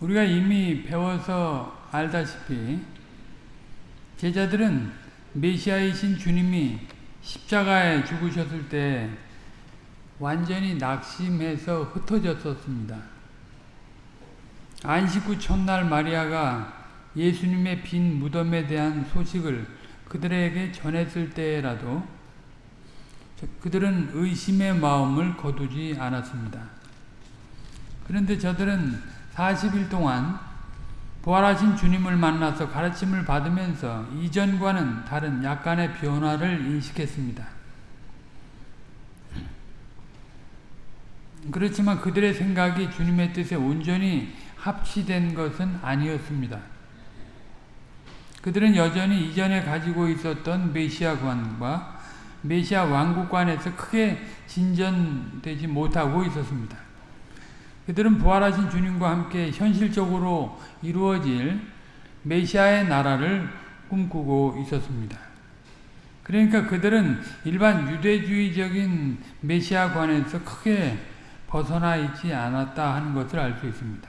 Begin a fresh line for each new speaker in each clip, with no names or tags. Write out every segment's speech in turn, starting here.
우리가 이미 배워서 알다시피 제자들은 메시아이신 주님이 십자가에 죽으셨을 때 완전히 낙심해서 흩어졌었습니다. 안식 후 첫날 마리아가 예수님의 빈 무덤에 대한 소식을 그들에게 전했을 때라도 그들은 의심의 마음을 거두지 않았습니다. 그런데 저들은 40일 동안 부활하신 주님을 만나서 가르침을 받으면서 이전과는 다른 약간의 변화를 인식했습니다. 그렇지만 그들의 생각이 주님의 뜻에 온전히 합치된 것은 아니었습니다. 그들은 여전히 이전에 가지고 있었던 메시아관과 메시아 왕국관에서 크게 진전되지 못하고 있었습니다. 그들은 부활하신 주님과 함께 현실적으로 이루어질 메시아의 나라를 꿈꾸고 있었습니다. 그러니까 그들은 일반 유대주의적인 메시아관에서 크게 벗어나 있지 않았다 하는 것을 알 수 있습니다.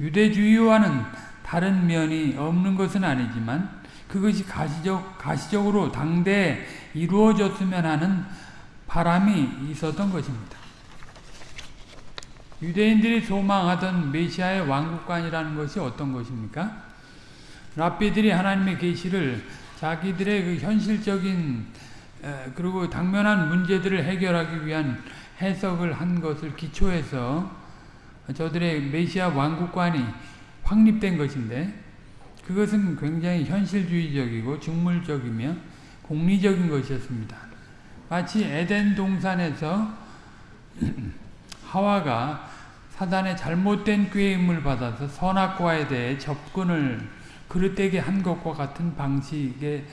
유대주의와는 다른 면이 없는 것은 아니지만 그것이 가시적, 가시적으로 당대에 이루어졌으면 하는 바람이 있었던 것입니다. 유대인들이 소망하던 메시아의 왕국관이라는 것이 어떤 것입니까? 랍비들이 하나님의 계시를 자기들의 그 현실적인 그리고 당면한 문제들을 해결하기 위한 해석을 한 것을 기초해서 저들의 메시아 왕국관이 확립된 것인데 그것은 굉장히 현실주의적이고 직물적이며 공리적인 것이었습니다. 마치 에덴 동산에서 하와가 사단의 잘못된 꾀임을 받아서 선악과에 대해 접근을 그릇되게 한 것과 같은 방식의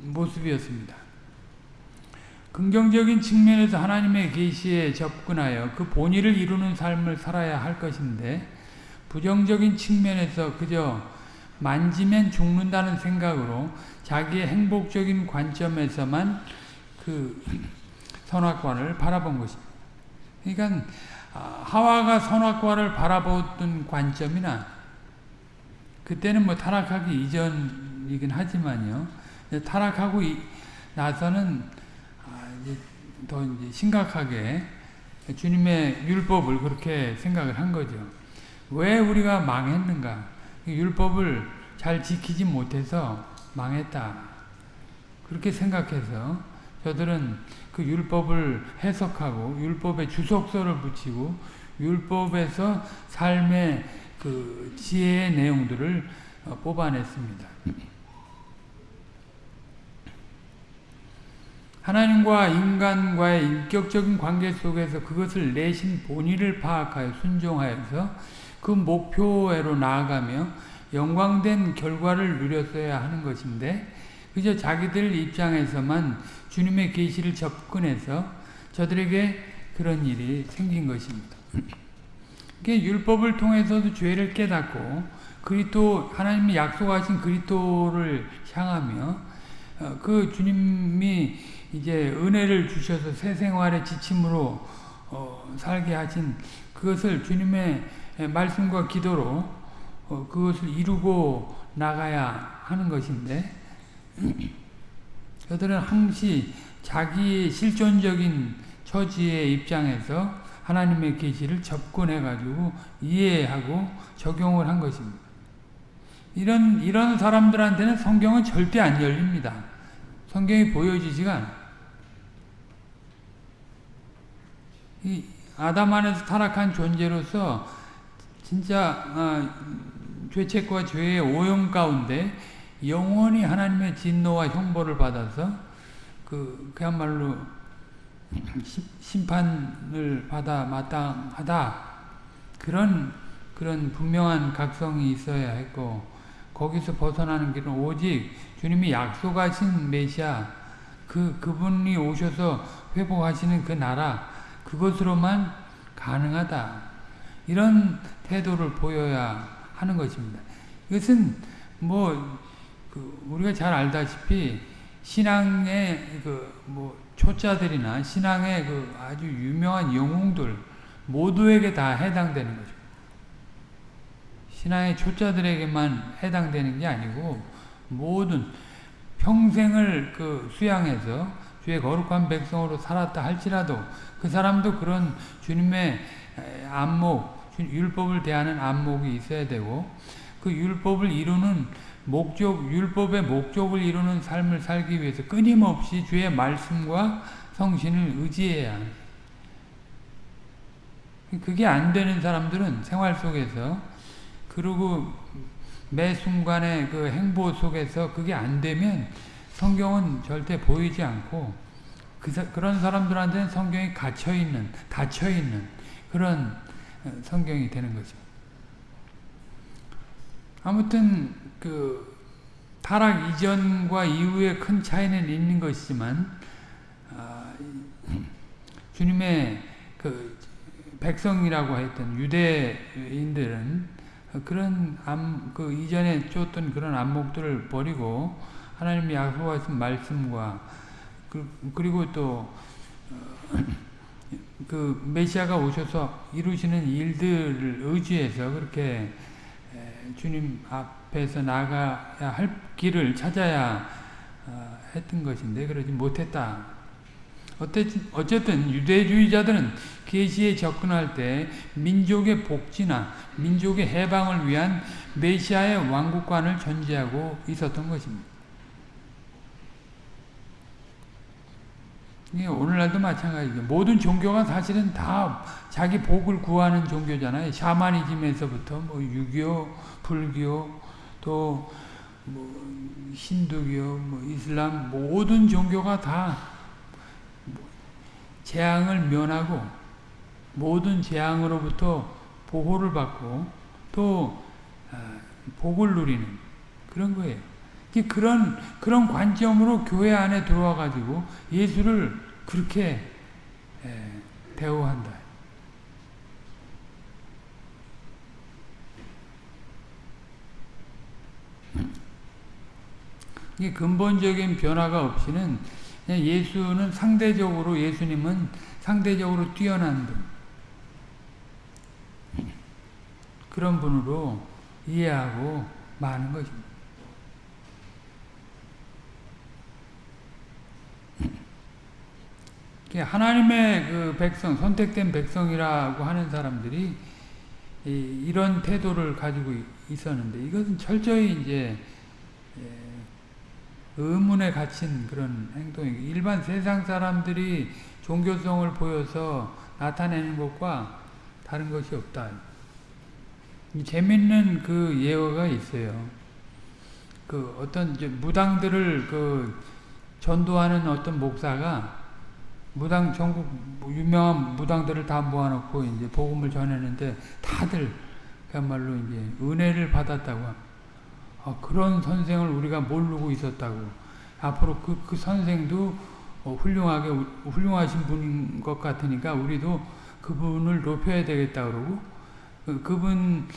모습이었습니다. 긍정적인 측면에서 하나님의 계시에 접근하여 그 본의를 이루는 삶을 살아야 할 것인데 부정적인 측면에서 그저 만지면 죽는다는 생각으로 자기의 행복적인 관점에서만 그 선악과를 바라본 것입니다. 그러니까 하와가 선악과를 바라보던 관점이나 그때는 뭐 타락하기 이전이긴 하지만요. 타락하고 나서는 더 이제 심각하게 주님의 율법을 그렇게 생각을 한 거죠. 왜 우리가 망했는가? 율법을 잘 지키지 못해서 망했다. 그렇게 생각해서 저들은 그 율법을 해석하고 율법에 주석서를 붙이고 율법에서 삶의 그 지혜의 내용들을 뽑아냈습니다. 하나님과 인간과의 인격적인 관계 속에서 그것을 내신 본의를 파악하여 순종하여서 그 목표로 나아가며 영광된 결과를 누렸어야 하는 것인데 그저 자기들 입장에서만 주님의 계시를 접근해서 저들에게 그런 일이 생긴 것입니다. 율법을 통해서도 죄를 깨닫고 그리스도 하나님이 약속하신 그리스도를 향하며 그 주님이 이제 은혜를 주셔서 새 생활의 지침으로 어, 살게 하신 그것을 주님의 말씀과 기도로 어, 그것을 이루고 나가야 하는 것인데 그들은 항시 자기의 실존적인 처지의 입장에서 하나님의 계시를 접근해 가지고 이해하고 적용을 한 것입니다. 이런 이런 사람들한테는 성경은 절대 안 열립니다. 성경이 보여지지가 않아. 이 아담 안에서 타락한 존재로서 진짜 어, 죄책과 죄의 오염 가운데 영원히 하나님의 진노와 형벌을 받아서 그 그야말로 심판을 받아 마땅하다 그런 그런 분명한 각성이 있어야 했고 거기서 벗어나는 길은 오직 주님이 약속하신 메시아 그 그분이 오셔서 회복하시는 그 나라 그것으로만 가능하다 이런 태도를 보여야 하는 것입니다. 이것은 뭐 그 우리가 잘 알다시피 신앙의 그 뭐 초자들이나 신앙의 그 아주 유명한 영웅들 모두에게 다 해당되는 거죠. 신앙의 초자들에게만 해당되는 게 아니고 모든 평생을 그 수양해서 주의 거룩한 백성으로 살았다 할지라도 그 사람도 그런 주님의 안목, 율법을 대하는 안목이 있어야 되고 그 율법을 이루는 목적, 율법의 목적을 이루는 삶을 살기 위해서 끊임없이 주의 말씀과 성신을 의지해야 하는 그게 안 되는 사람들은 생활 속에서 그리고 매 순간의 그 행보 속에서 그게 안 되면 성경은 절대 보이지 않고 그, 그런 사람들한테는 성경이 갇혀있는, 닫혀있는 그런 어, 성경이 되는 거죠. 아무튼 그 타락 이전과 이후에 큰 차이는 있는 것이지만 아, 주님의 그 백성이라고 했던 유대인들은 그런 암, 그 이전에 쫓던 그런 안목들을 버리고 하나님이 약속하신 말씀과 그, 리고 또 그 메시아가 오셔서 이루시는 일들을 의지해서 그렇게 주님 앞에서 나가야 할 길을 찾아야 어, 했던 것인데 그러지 못했다. 어쨌든 유대주의자들은 계시에 접근할 때 민족의 복지나 민족의 해방을 위한 메시아의 왕국관을 전제하고 있었던 것입니다. 오늘날도 마찬가지죠. 모든 종교가 사실은 다 자기 복을 구하는 종교잖아요. 샤머니즘에서부터 뭐 유교, 불교, 또 뭐 힌두교, 뭐 이슬람 모든 종교가 다 재앙을 면하고 모든 재앙으로부터 보호를 받고 또 아, 복을 누리는 그런 거예요. 그런 그런 관점으로 교회 안에 들어와 가지고 예수를 그렇게 대우한다. 이 근본적인 변화가 없이는 예수는 상대적으로 예수님은 상대적으로 뛰어난 분 그런 분으로 이해하고 많은 것입니다. 하나님의 그 백성, 선택된 백성이라고 하는 사람들이 이 런 태도를 가지고 있었는데 이것은 철저히 이제 의문에 갇힌 그런 행동이고 일반 세상 사람들이 종교성을 보여서 나타내는 것과 다른 것이 없다. 재밌는 그 예화가 있어요. 그 어떤 무당들을 그 전도하는 어떤 목사가 무당 전국 유명한 무당들을 다 모아놓고 이제 복음을 전했는데 다들 그야말로 이제 은혜를 받았다고. 아, 그런 선생을 우리가 모르고 있었다고. 앞으로 그, 그 선생도 어, 훌륭하게 훌륭하신 분인 것 같으니까 우리도 그분을 높여야 되겠다 그러고 그, 그분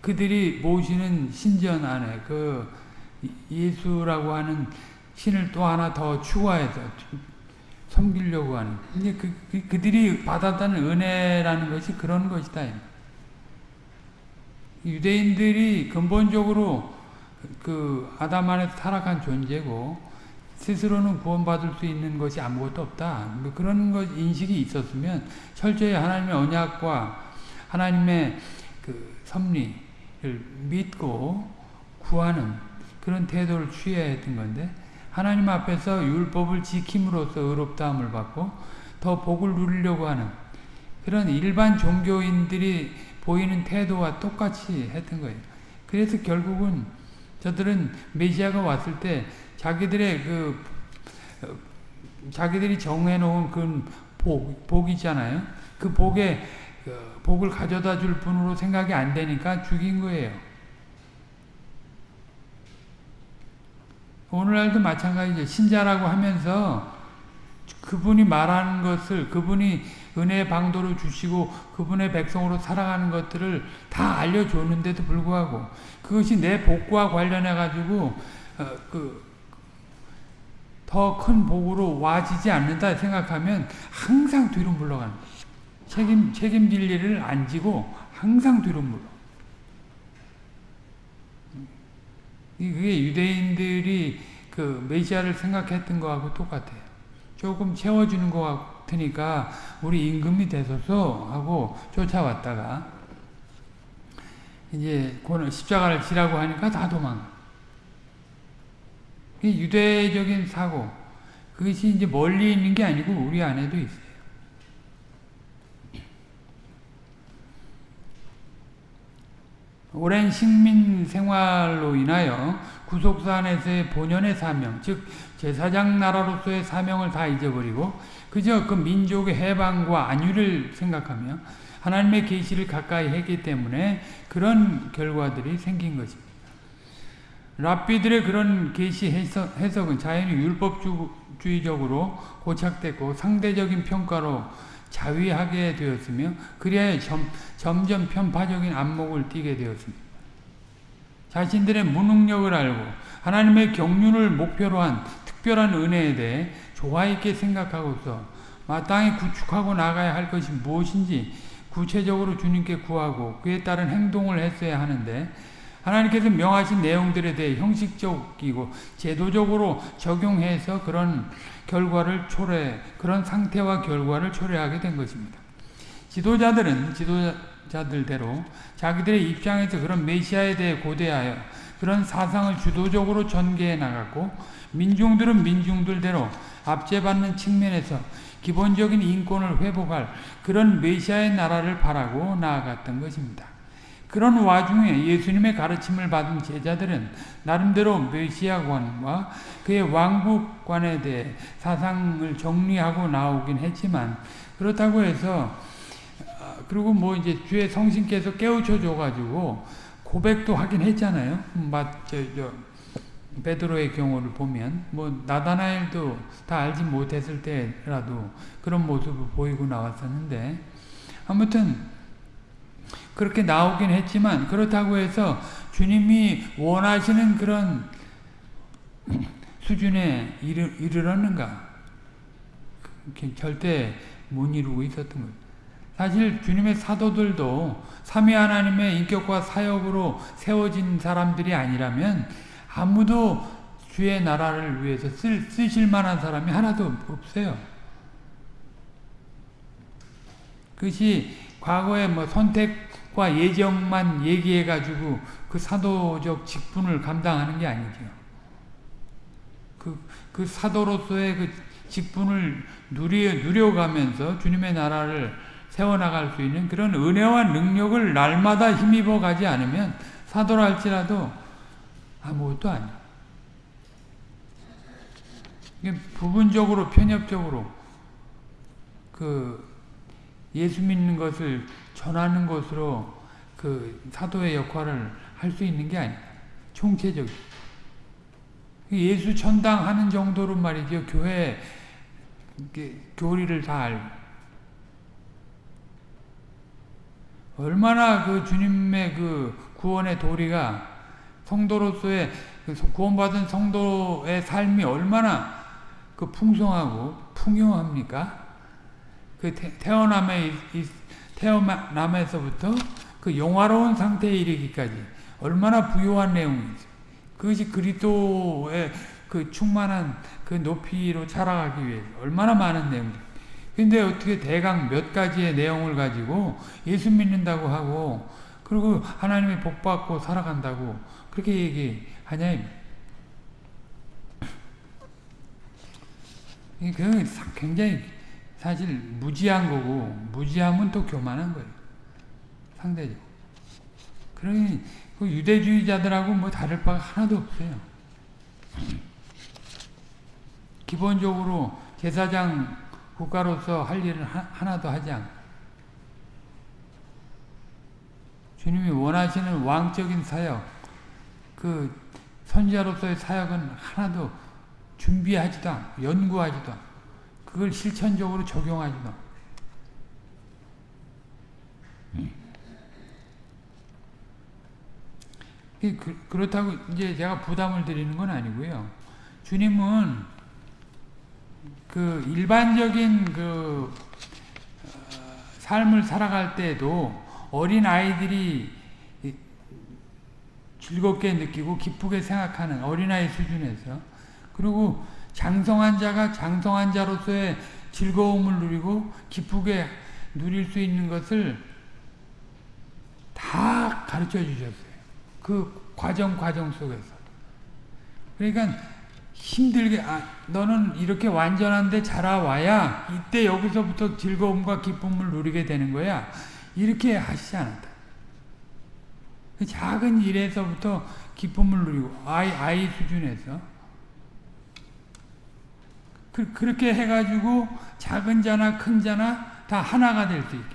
그, 들이 모시는 신전 안에 그 예수라고 하는 신을 또 하나 더 추가해서 섬기려고 하는 이제 그, 그, 그들이 받았다는 은혜라는 것이 그런 것이다. 유대인들이 근본적으로 그 아담 안에서 타락한 존재고 스스로는 구원받을 수 있는 것이 아무것도 없다. 뭐 그런 것 인식이 있었으면 철저히 하나님의 언약과 하나님의 그 섭리를 믿고 구하는 그런 태도를 취해야 했던 건데 하나님 앞에서 율법을 지킴으로써 의롭다함을 받고 더 복을 누리려고 하는 그런 일반 종교인들이 보이는 태도와 똑같이 했던 거예요. 그래서 결국은 저들은 메시아가 왔을 때 자기들의 그 자기들이 정해놓은 그 복, 복 있잖아요. 그 복에 그 복을 가져다 줄 분으로 생각이 안 되니까 죽인 거예요. 오늘날도 마찬가지죠. 신자라고 하면서 그분이 말하는 것을 그분이 은혜의 방도로 주시고 그분의 백성으로 살아가는 것들을 다 알려줬는데도 불구하고 그것이 내 복과 관련해 가지고 어, 그더 큰 복으로 와지지 않는다 생각하면 항상 뒤로 물러가는 책임 책임질 일을 안 지고 항상 뒤로 물러. 그게 유대인들이 그 메시아를 생각했던 거하고 똑같아요. 조금 채워주는 것 같으니까 우리 임금이 되소서 하고 쫓아왔다가 이제 십자가를 지라고 하니까 다 도망가. 유대적인 사고 그것이 이제 멀리 있는 게 아니고 우리 안에도 있어요. 오랜 식민 생활로 인하여 구속사 안에서의 본연의 사명, 즉 제사장 나라로서의 사명을 다 잊어버리고 그저 그 민족의 해방과 안위를 생각하며 하나님의 계시를 가까이 했기 때문에 그런 결과들이 생긴 것입니다. 랍비들의 그런 계시 해석, 은 자연히 율법주의적으로 고착됐고 상대적인 평가로 자위하게 되었으며 그리하여 점, 점점 편파적인 안목을 띠게 되었습니다. 자신들의 무능력을 알고 하나님의 경륜을 목표로 한 특별한 은혜에 대해 조화 있게 생각하고서 마땅히 구축하고 나가야 할 것이 무엇인지 구체적으로 주님께 구하고 그에 따른 행동을 했어야 하는데 하나님께서 명하신 내용들에 대해 형식적이고 제도적으로 적용해서 그런 결과를 초래 그런 상태와 결과를 초래하게 된 것입니다. 지도자들은 지도자들대로 자기들의 입장에서 그런 메시아에 대해 고대하여 그런 사상을 주도적으로 전개해 나갔고 민중들은 민중들대로 압제받는 측면에서 기본적인 인권을 회복할 그런 메시아의 나라를 바라고 나아갔던 것입니다. 그런 와중에 예수님의 가르침을 받은 제자들은 나름대로 메시아관과 그의 왕국관에 대해 사상을 정리하고 나오긴 했지만 그렇다고 해서 아, 그리고 뭐 이제 주의 성신께서 깨우쳐 줘가지고 고백도 하긴 했잖아요. 맞저 저, 베드로의 경우를 보면 뭐 나다나엘도 다 알지 못했을 때라도 그런 모습을 보이고 나왔었는데 아무튼 그렇게 나오긴 했지만 그렇다고 해서 주님이 원하시는 그런 수준에 이르, 이르렀는가 절대 못 이루고 있었던 거예요. 사실 주님의 사도들도 삼위 하나님의 인격과 사역으로 세워진 사람들이 아니라면 아무도 주의 나라를 위해서 쓸, 쓰실 만한 사람이 하나도 없어요. 그것이 과거에 뭐 선택과 예정만 얘기해가지고 그 사도적 직분을 감당하는 게 아니죠. 그, 그 사도로서의 그 직분을 누리, 누려가면서 주님의 나라를 세워나갈 수 있는 그런 은혜와 능력을 날마다 힘입어 가지 않으면 사도라 할지라도 아무것도 아니에요. 부분적으로 편협적으로 그 예수 믿는 것을 전하는 것으로 그 사도의 역할을 할 수 있는 게 아니에요. 총체적. 예수 천당하는 정도로 말이죠. 교회 교리를 다 알고 얼마나 그 주님의 그 구원의 도리가 성도로서의 그 구원받은 성도의 삶이 얼마나 그 풍성하고 풍요합니까? 그 태어남에 태어남에서부터 그 영화로운 상태에 이르기까지 얼마나 부유한 내용이죠. 그것이 그리스도의 그 충만한 그 높이로 자라가기 위해 얼마나 많은 내용이죠. 근데 어떻게 대강 몇 가지의 내용을 가지고 예수 믿는다고 하고 그리고 하나님의 복 받고 살아간다고 그렇게 얘기하냐 그 굉장히 사실 무지한 거고 무지하면 또 교만한 거예요. 상대적. 그러니 그 유대주의자들하고 뭐 다를 바가 하나도 없어요. 기본적으로 제사장 국가로서 할 일을 하 나도 하지 않고 주님이 원하시는 왕적인 사역 그 선지자로서의 사역은 하나도 준비하지도 않고 연구하지도 않고 그걸 실천적으로 적용하지도 않고 그, 그렇다고 이제 제가 부담을 드리는 건 아니고요. 주님은 그 일반적인 그 어, 삶을 살아갈 때도 어린 아이들이 즐겁게 느끼고 기쁘게 생각하는 어린아이 수준에서 그리고 장성한 자가 장성한 자로서의 즐거움을 누리고 기쁘게 누릴 수 있는 것을 다 가르쳐 주셨어요. 그 과정 과정 속에서. 그러니까 힘들게 아, 너는 이렇게 완전한데 자라와야 이때 여기서부터 즐거움과 기쁨을 누리게 되는 거야. 이렇게 하시지 않았다. 그 작은 일에서부터 기쁨을 누리고 아이 아이 수준에서 그, 그렇게 해가지고 작은 자나 큰 자나 다 하나가 될 수 있게.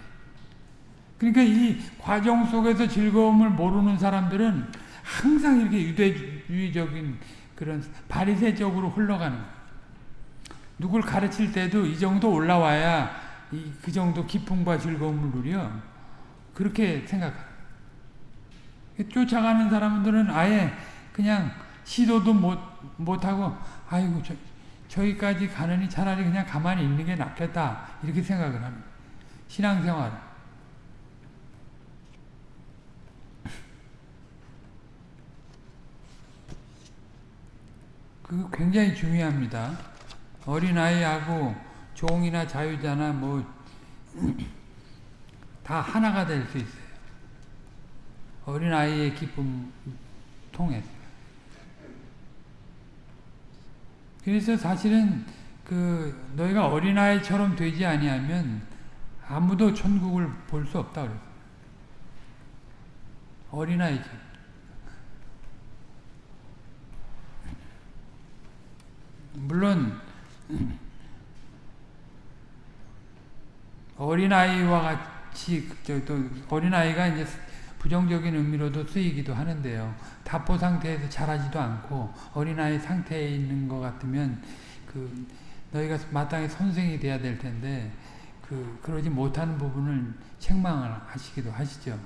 그러니까 이 과정 속에서 즐거움을 모르는 사람들은 항상 이렇게 유대주의적인 그런 바리새적으로 흘러가는 누굴 가르칠 때도 이 정도 올라와야 이, 그 정도 기쁨과 즐거움을 누려. 그렇게 생각합니다. 쫓아가는 사람들은 아예 그냥 시도도 못, 못하고, 아이고, 저, 저기까지 가느니 차라리 그냥 가만히 있는 게 낫겠다. 이렇게 생각을 합니다. 신앙생활. 그 굉장히 중요합니다. 어린아이하고 종이나 자유자나 뭐, 다 하나가 될 수 있어요. 어린아이의 기쁨 통해서. 그래서 사실은 그 너희가 어린아이처럼 되지 아니하면 아무도 천국을 볼 수 없다 그랬어요. 어린아이처럼. 물론 어린아이와 같이 또 어린아이가 이제 부정적인 의미로도 쓰이기도 하는데요. 답보 상태에서 자라지도 않고 어린아이 상태에 있는 것 같으면 그 너희가 마땅히 선생이 돼야 될 텐데 그 그러지 못하는 부분을 책망을 하시기도 하시죠.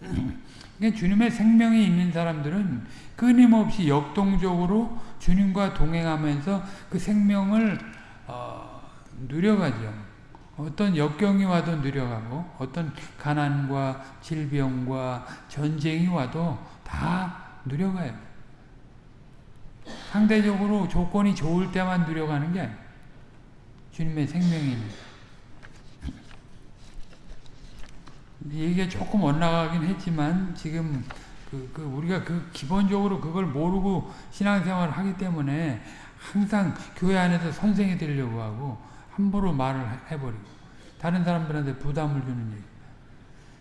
그러니까 주님의 생명이 있는 사람들은 끊임없이 역동적으로 주님과 동행하면서 그 생명을 어, 누려가죠. 어떤 역경이 와도 누려가고 어떤 가난과 질병과 전쟁이 와도 다 누려가요. 상대적으로 조건이 좋을 때만 누려가는 게 아니에요. 주님의 생명입니다. 얘기가 조금 엇나가긴 했지만 지금 그, 그 우리가 그 기본적으로 그걸 모르고 신앙생활을 하기 때문에 항상 교회 안에서 선생이 되려고 하고 함부로 말을 해버리고 다른 사람들한테 부담을 주는 얘기.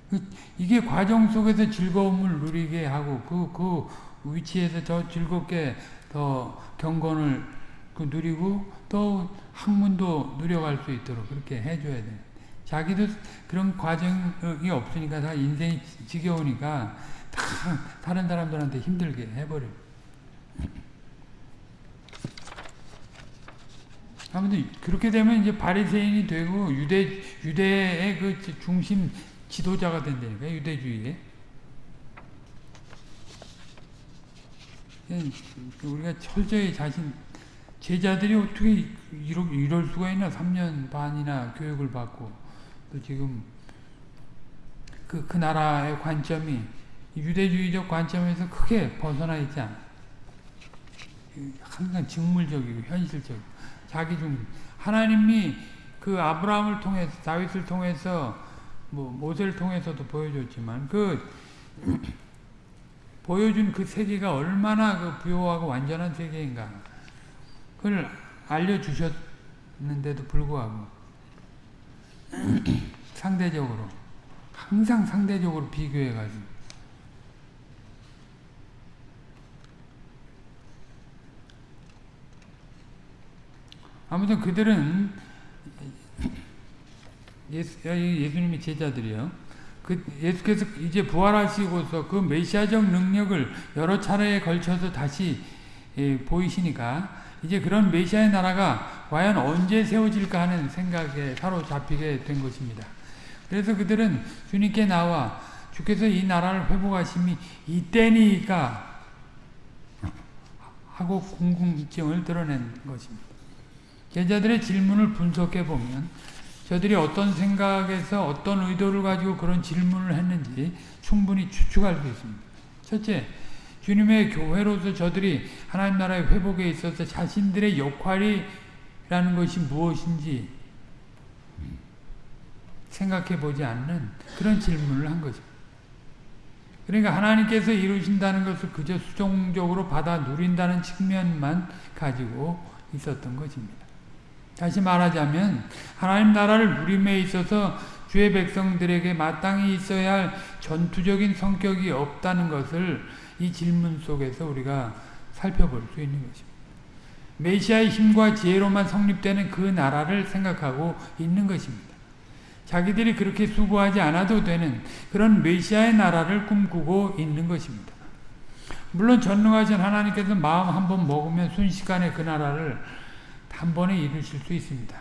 그, 이게 과정 속에서 즐거움을 누리게 하고 그, 그 위치에서 더 즐겁게 더 경건을 그 누리고 또 학문도 누려갈 수 있도록 그렇게 해줘야 돼. 자기도 그런 과정이 없으니까 다 인생이 지겨우니까 다 다른 사람들한테 힘들게 해버려. 아무튼 그렇게 되면 이제 바리새인이 되고 유대 유대의 그 중심 지도자가 된다니까 유대주의에. 우리가 철저히 자신 제자들이 어떻게 이럴, 이럴 수가 있나 3년 반이나 교육을 받고 또 지금 그, 그 나라의 관점이 유대주의적 관점에서 크게 벗어나 있지 않아. 항상 직물적이고 현실적이고 자기 중. 하나님이 그 아브라함을 통해서 다윗을 통해서 뭐 모세를 통해서도 보여줬지만 그 보여준 그 세계가 얼마나 그 부요하고 완전한 세계인가. 그걸 알려주셨는데도 불구하고 상대적으로 항상 상대적으로 비교해가지고 아무튼 그들은 예수, 예수님의 제자들이요. 그 예수께서 이제 부활하시고서 그 메시아적 능력을 여러 차례에 걸쳐서 다시 예, 보이시니까 이제 그런 메시아의 나라가 과연 언제 세워질까 하는 생각에 사로잡히게 된 것입니다. 그래서 그들은 주님께 나와 주께서 이 나라를 회복하심이 이때니까 하고 궁금증을 드러낸 것입니다. 제자들의 질문을 분석해 보면 저들이 어떤 생각에서 어떤 의도를 가지고 그런 질문을 했는지 충분히 추측할 수 있습니다. 첫째, 주님의 교회로서 저들이 하나님 나라의 회복에 있어서 자신들의 역할이라는 것이 무엇인지 생각해 보지 않는 그런 질문을 한 거죠. 그러니까 하나님께서 이루신다는 것을 그저 수종적으로 받아 누린다는 측면만 가지고 있었던 것입니다. 다시 말하자면 하나님 나라를 누림에 있어서 주의 백성들에게 마땅히 있어야 할 전투적인 성격이 없다는 것을 이 질문 속에서 우리가 살펴볼 수 있는 것입니다. 메시아의 힘과 지혜로만 성립되는 그 나라를 생각하고 있는 것입니다. 자기들이 그렇게 수고하지 않아도 되는 그런 메시아의 나라를 꿈꾸고 있는 것입니다. 물론 전능하신 하나님께서 마음 한번 먹으면 순식간에 그 나라를 한 번에 이루실 수 있습니다.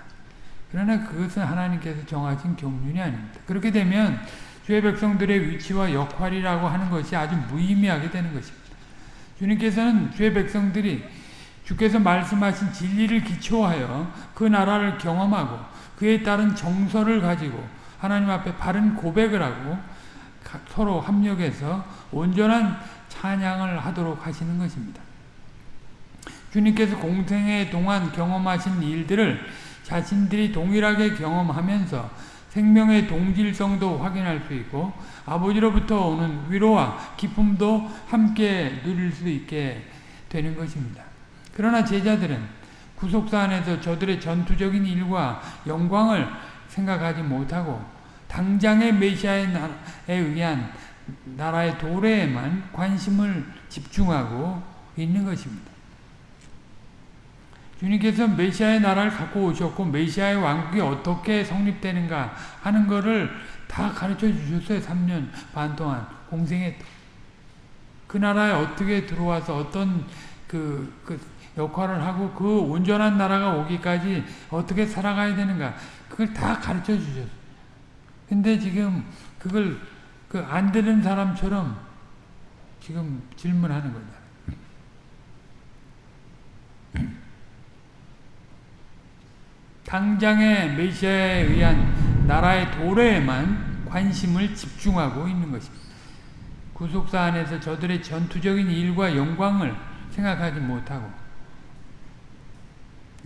그러나 그것은 하나님께서 정하신 경륜이 아닙니다. 그렇게 되면 주의 백성들의 위치와 역할이라고 하는 것이 아주 무의미하게 되는 것입니다. 주님께서는 주의 백성들이 주께서 말씀하신 진리를 기초하여 그 나라를 경험하고 그에 따른 정서를 가지고 하나님 앞에 바른 고백을 하고 서로 합력해서 온전한 찬양을 하도록 하시는 것입니다. 주님께서 공생애 동안 경험하신 일들을 자신들이 동일하게 경험하면서 생명의 동질성도 확인할 수 있고 아버지로부터 오는 위로와 기쁨도 함께 누릴 수 있게 되는 것입니다. 그러나 제자들은 구속사 안에서 저들의 전투적인 일과 영광을 생각하지 못하고 당장의 메시아에 의한 나라의 도래에만 관심을 집중하고 있는 것입니다. 주님께서 메시아의 나라를 갖고 오셨고 메시아의 왕국이 어떻게 성립되는가 하는 것을 다 가르쳐 주셨어요. 3년 반 동안 공생에 그 나라에 어떻게 들어와서 어떤 그, 그 역할을 하고 그 온전한 나라가 오기까지 어떻게 살아가야 되는가 그걸 다 가르쳐 주셨어요. 근데 지금 그걸 그 안 되는 사람처럼 지금 질문하는 거다. 당장의 메시아에 의한 나라의 도래에만 관심을 집중하고 있는 것입니다. 구속사 안에서 저들의 전투적인 일과 영광을 생각하지 못하고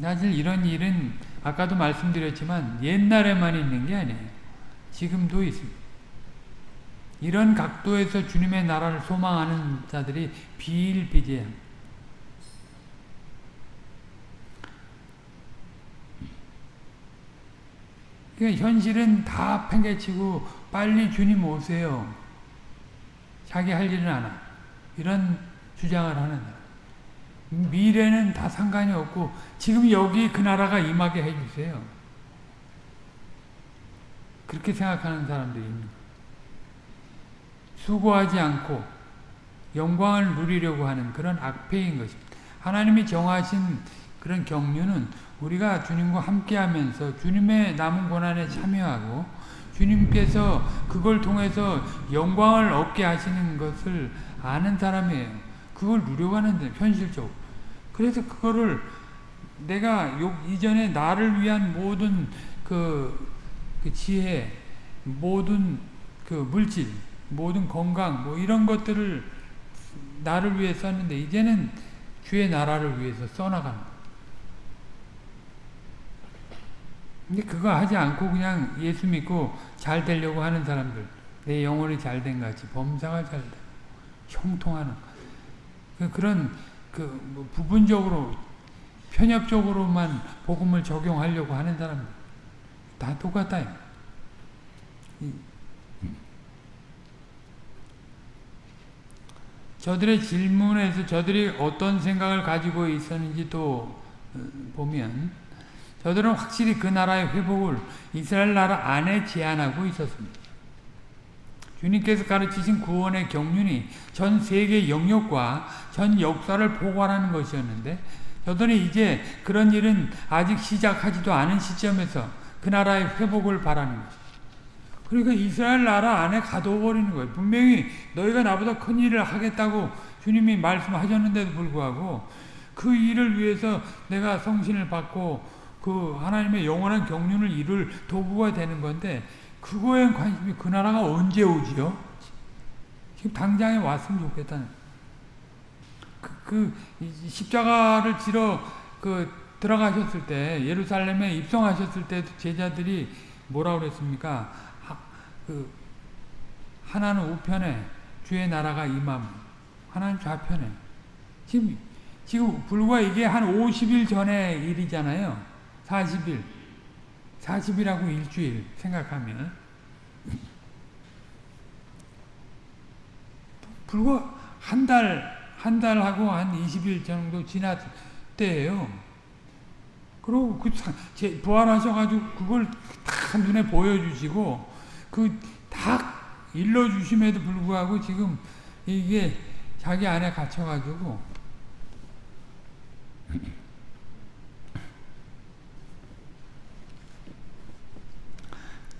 사실 이런 일은 아까도 말씀드렸지만 옛날에만 있는 게 아니에요. 지금도 있습니다. 이런 각도에서 주님의 나라를 소망하는 자들이 비일비재합니다. 그러니까 현실은 다 팽개치고 빨리 주님 오세요. 자기 할 일은 안 하. 이런 주장을 하는 미래는 다 상관이 없고 지금 여기 그 나라가 임하게 해주세요. 그렇게 생각하는 사람들이 있는 수고하지 않고 영광을 누리려고 하는 그런 악패인 것입니다. 하나님이 정하신 그런 경륜은 우리가 주님과 함께하면서 주님의 남은 고난에 참여하고 주님께서 그걸 통해서 영광을 얻게 하시는 것을 아는 사람이에요. 그걸 누려가는 데 현실적으로. 그래서 그거를 내가 요 이전에 나를 위한 모든 그, 그 지혜, 모든 그 물질, 모든 건강, 뭐 이런 것들을 나를 위해 썼는데 이제는 주의 나라를 위해서 써나가는. 근데 그거 하지 않고 그냥 예수 믿고 잘 되려고 하는 사람들 내 영혼이 잘 된 같이 범사가 잘 되고 형통하는 그 그런 그뭐 부분적으로 편협적으로만 복음을 적용하려고 하는 사람들 다 똑같다. 저들의 질문에서 저들이 어떤 생각을 가지고 있었는지 또 어, 보면 저들은 확실히 그 나라의 회복을 이스라엘 나라 안에 제안하고 있었습니다. 주님께서 가르치신 구원의 경륜이 전 세계 영역과 전 역사를 포괄하는 것이었는데 저들은 이제 그런 일은 아직 시작하지도 않은 시점에서 그 나라의 회복을 바라는 것입니다. 그러니까 이스라엘 나라 안에 가둬버리는 거예요. 분명히 너희가 나보다 큰 일을 하겠다고 주님이 말씀하셨는데도 불구하고 그 일을 위해서 내가 성신을 받고 그 하나님의 영원한 경륜을 이룰 도구가 되는 건데 그거에 관심이 그 나라가 언제 오지요? 지금 당장에 왔으면 좋겠다는. 그, 그 십자가를 지러 그 들어가셨을 때 예루살렘에 입성하셨을 때 제자들이 뭐라 그랬습니까? 하, 그 하나는 우편에 주의 나라가 임함. 하나는 좌편에. 지금 지금 불과 이게 한 50일 전의 일이잖아요. 40일. 40일하고 일주일 생각하면 불과 한 달, 한 달하고 한 20일 정도 지났 때예요. 그리고 그 부활하셔가지고 그걸 다 눈에 보여주시고 그 다 일러주심에도 불구하고 지금 이게 자기 안에 갇혀가지고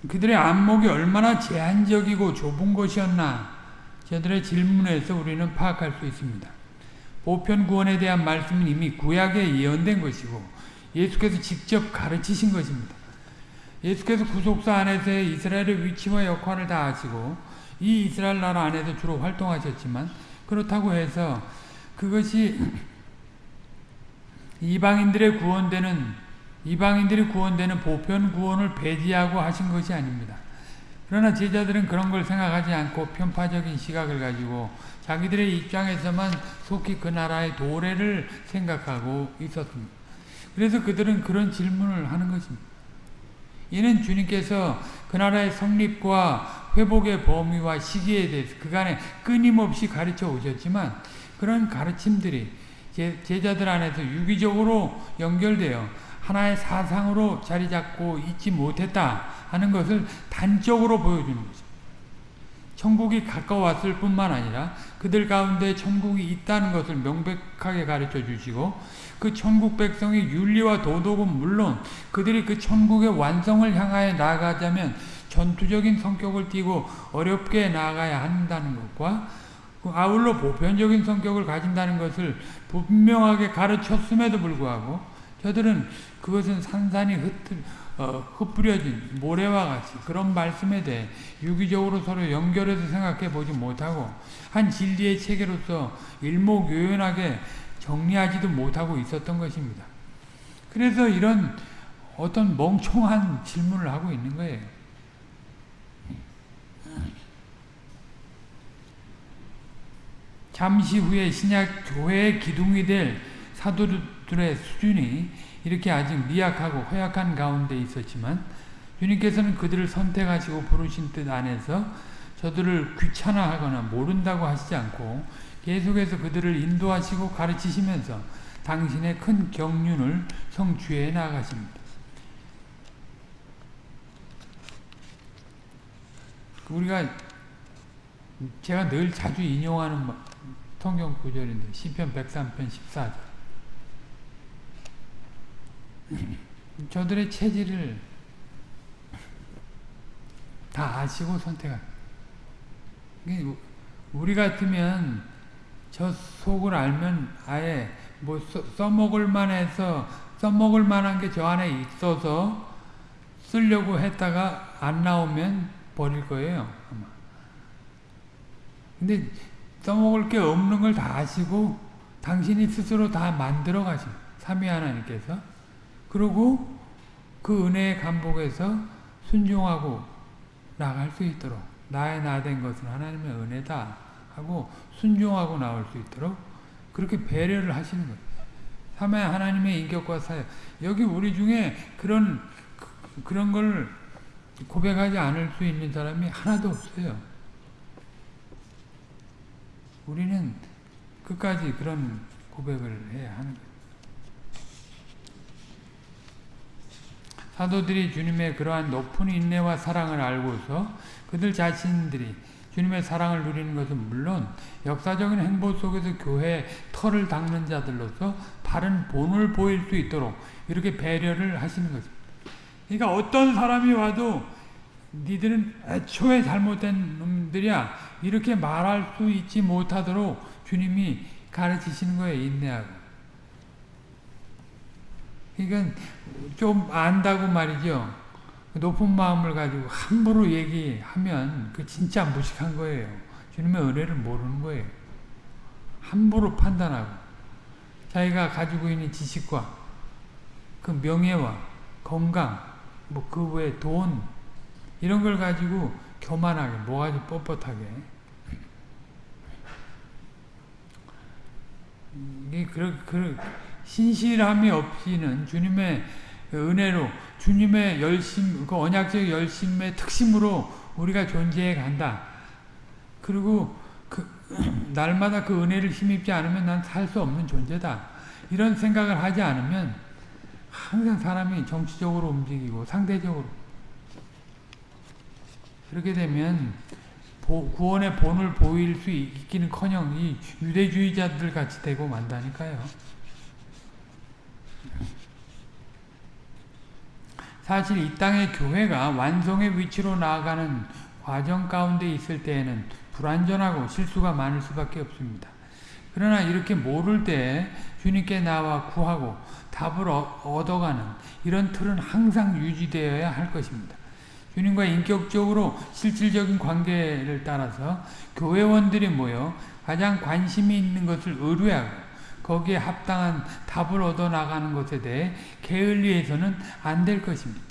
그들의 안목이 얼마나 제한적이고 좁은 것이었나 저들의 질문에서 우리는 파악할 수 있습니다. 보편 구원에 대한 말씀은 이미 구약에 예언된 것이고 예수께서 직접 가르치신 것입니다. 예수께서 구속사 안에서의 이스라엘의 위치와 역할을 다 아시고 이 이스라엘 나라 안에서 주로 활동하셨지만 그렇다고 해서 그것이 이방인들의 구원되는 이방인들이 구원되는 보편 구원을 배제하고 하신 것이 아닙니다. 그러나 제자들은 그런 걸 생각하지 않고 편파적인 시각을 가지고 자기들의 입장에서만 속히 그 나라의 도래를 생각하고 있었습니다. 그래서 그들은 그런 질문을 하는 것입니다. 이는 주님께서 그 나라의 성립과 회복의 범위와 시기에 대해서 그간에 끊임없이 가르쳐 오셨지만 그런 가르침들이 제자들 안에서 유기적으로 연결되어 하나의 사상으로 자리 잡고 있지 못했다 하는 것을 단적으로 보여주는 거죠. 천국이 가까웠을 뿐만 아니라 그들 가운데 천국이 있다는 것을 명백하게 가르쳐 주시고 그 천국 백성의 윤리와 도덕은 물론 그들이 그 천국의 완성을 향하여 나아가자면 전투적인 성격을 띠고 어렵게 나아가야 한다는 것과 그 아울러 보편적인 성격을 가진다는 것을 분명하게 가르쳤음에도 불구하고 저들은 그것은 산산이 흩, 어, 흩뿌려진 모래와 같이 그런 말씀에 대해 유기적으로 서로 연결해서 생각해 보지 못하고 한 진리의 체계로서 일목요연하게 정리하지도 못하고 있었던 것입니다. 그래서 이런 어떤 멍청한 질문을 하고 있는 거예요. 잠시 후에 신약 교회의 기둥이 될 사도 들의 수준이 이렇게 아직 미약하고 허약한 가운데 있었지만 주님께서는 그들을 선택하시고 부르신 뜻 안에서 저들을 귀찮아하거나 모른다고 하시지 않고 계속해서 그들을 인도하시고 가르치시면서 당신의 큰 경륜을 성취해 나가십니다. 우리가 제가 늘 자주 인용하는 성경 구절인데 시편 103편 14절 저들의 체질을 다 아시고 선택한 우리 같으면 저 속을 알면 아예 뭐 써 먹을 만해서 써먹을 만한 게 저 안에 있어서 쓰려고 했다가 안 나오면 버릴 거예요 아마. 근데 써먹을 게 없는 걸 다 아시고 당신이 스스로 다 만들어 가신 삼위 하나님께서 그리고 그 은혜의 감복에서 순종하고 나갈 수 있도록 나의 나 된 것은 하나님의 은혜다 하고 순종하고 나올 수 있도록 그렇게 배려를 하시는 거예요. 삼위 하나님의 인격과 사역. 여기 우리 중에 그런 그런 걸 고백하지 않을 수 있는 사람이 하나도 없어요. 우리는 끝까지 그런 고백을 해야 하는 거예요. 사도들이 주님의 그러한 높은 인내와 사랑을 알고서 그들 자신들이 주님의 사랑을 누리는 것은 물론 역사적인 행보 속에서 교회의 털을 닦는 자들로서 바른 본을 보일 수 있도록 이렇게 배려를 하시는 것입니다. 그러니까 어떤 사람이 와도 니들은 애초에 잘못된 놈들이야 이렇게 말할 수 있지 못하도록 주님이 가르치시는 거예요. 인내하고. 그러니까 좀 안다고 말이죠. 높은 마음을 가지고 함부로 얘기하면 그 진짜 무식한 거예요. 주님의 은혜를 모르는 거예요. 함부로 판단하고 자기가 가지고 있는 지식과 그 명예와 건강, 뭐 그 외에 돈 이런 걸 가지고 교만하게 뭐가지 뻣뻣하게 이게 그, 그 신실함이 없이는 주님의 은혜로 주님의 열심, 그 언약적 열심의 특심으로 우리가 존재해 간다. 그리고 그 날마다 그 은혜를 힘입지 않으면 난 살 수 없는 존재다. 이런 생각을 하지 않으면 항상 사람이 정치적으로 움직이고 상대적으로 그렇게 되면 구원의 본을 보일 수 있기는커녕 이 유대주의자들 같이 되고 만다니까요. 사실 이 땅의 교회가 완성의 위치로 나아가는 과정 가운데 있을 때에는 불완전하고 실수가 많을 수밖에 없습니다. 그러나 이렇게 모를 때 주님께 나와 구하고 답을 얻어가는 이런 틀은 항상 유지되어야 할 것입니다. 주님과 인격적으로 실질적인 관계를 따라서 교회원들이 모여 가장 관심이 있는 것을 의뢰하고 거기에 합당한 답을 얻어 나가는 것에 대해 게을리해서는 안 될 것입니다.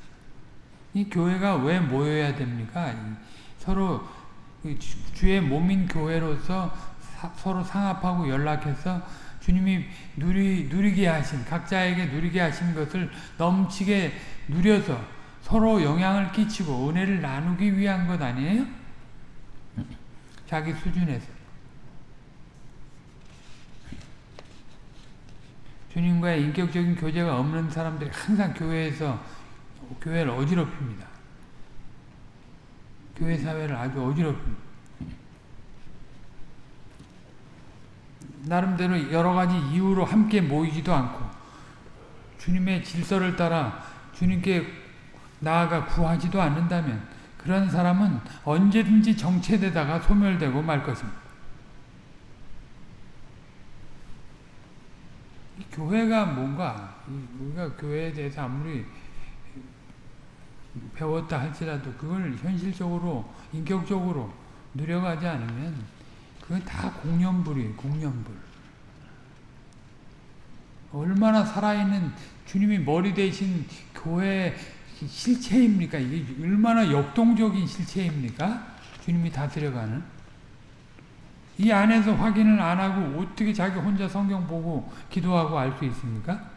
이 교회가 왜 모여야 됩니까? 서로 주의 몸인 교회로서 서로 상합하고 연락해서 주님이 누리, 누리게 하신 각자에게 누리게 하신 것을 넘치게 누려서 서로 영향을 끼치고 은혜를 나누기 위한 것 아니에요? 자기 수준에서 주님과의 인격적인 교제가 없는 사람들이 항상 교회에서 교회를 어지럽힙니다. 교회 사회를 아주 어지럽힙니다. 나름대로 여러 가지 이유로 함께 모이지도 않고 주님의 질서를 따라 주님께 나아가 구하지도 않는다면 그런 사람은 언제든지 정체되다가 소멸되고 말 것입니다. 교회가 뭔가 우리가 교회에 대해서 아무리 배웠다 할지라도 그걸 현실적으로 인격적으로 누려가지 않으면 그건 다 공연불이에요. 공연불. 얼마나 살아있는 주님이 머리 대신 교회 실체입니까? 이게 얼마나 역동적인 실체입니까? 주님이 다스려가는. 이 안에서 확인을 안 하고 어떻게 자기 혼자 성경 보고 기도하고 알 수 있습니까?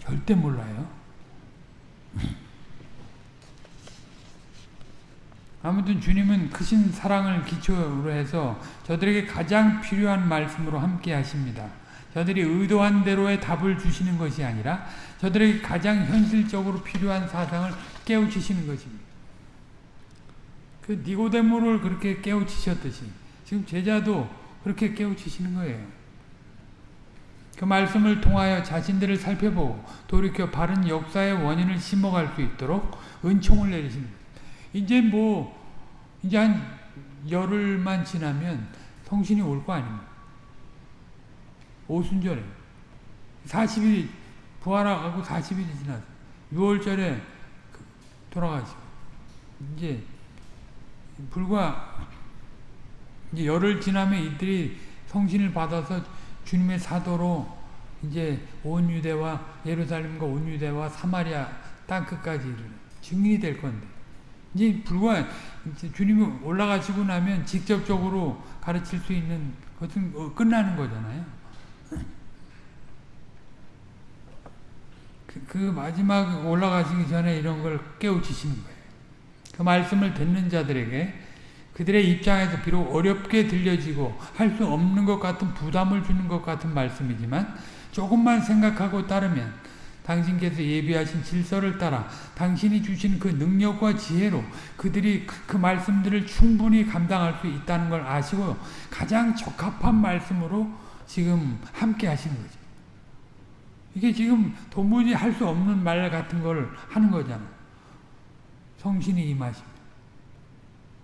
절대 몰라요. 아무튼 주님은 크신 사랑을 기초로 해서 저들에게 가장 필요한 말씀으로 함께 하십니다. 저들이 의도한 대로의 답을 주시는 것이 아니라 저들에게 가장 현실적으로 필요한 사상을 깨우치시는 것입니다. 그 니고데모를 그렇게 깨우치셨듯이 지금 제자도 그렇게 깨우치시는 거예요. 그 말씀을 통하여 자신들을 살펴보고 돌이켜 바른 역사의 원인을 심어갈 수 있도록 은총을 거예요. 이제 뭐 이제 한 열흘만 지나면 성신이 올 거 아닙니까? 오순절에 40일 부활하고 40일이 지나서 6월절에 돌아가시고 이제 불과 이제 열흘 지나면 이들이 성신을 받아서 주님의 사도로 이제 온 유대와 예루살렘과 온 유대와 사마리아 땅 끝까지 증인이 될 건데 이제 불과 이제 주님이 올라가시고 나면 직접적으로 가르칠 수 있는 것은 어, 끝나는 거잖아요. 그, 그 마지막 올라가시기 전에 이런 걸 깨우치시는 거예요. 그 말씀을 듣는 자들에게 그들의 입장에서 비록 어렵게 들려지고 할 수 없는 것 같은 부담을 주는 것 같은 말씀이지만 조금만 생각하고 따르면 당신께서 예비하신 질서를 따라 당신이 주신 그 능력과 지혜로 그들이 그, 그 말씀들을 충분히 감당할 수 있다는 걸 아시고 가장 적합한 말씀으로 지금 함께 하시는 거죠. 이게 지금 도무지 할 수 없는 말 같은 걸 하는 거잖아. 성신이 임하시면.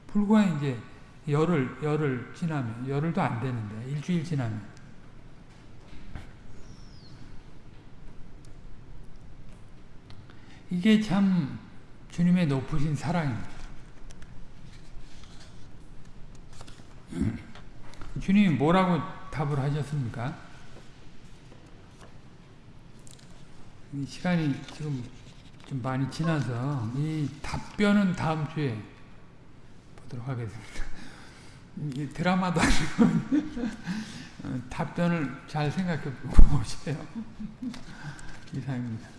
불과 이제 열흘, 열흘 지나면, 열흘도 안 되는데, 일주일 지나면. 이게 참 주님의 높으신 사랑입니다. 주님이 뭐라고 답을 하셨습니까? 이 시간이 지금 좀 많이 지나서 이 답변은 다음 주에 보도록 하겠습니다. 이 드라마도 아니고 어, 답변을 잘 생각해 보세요. 이상입니다.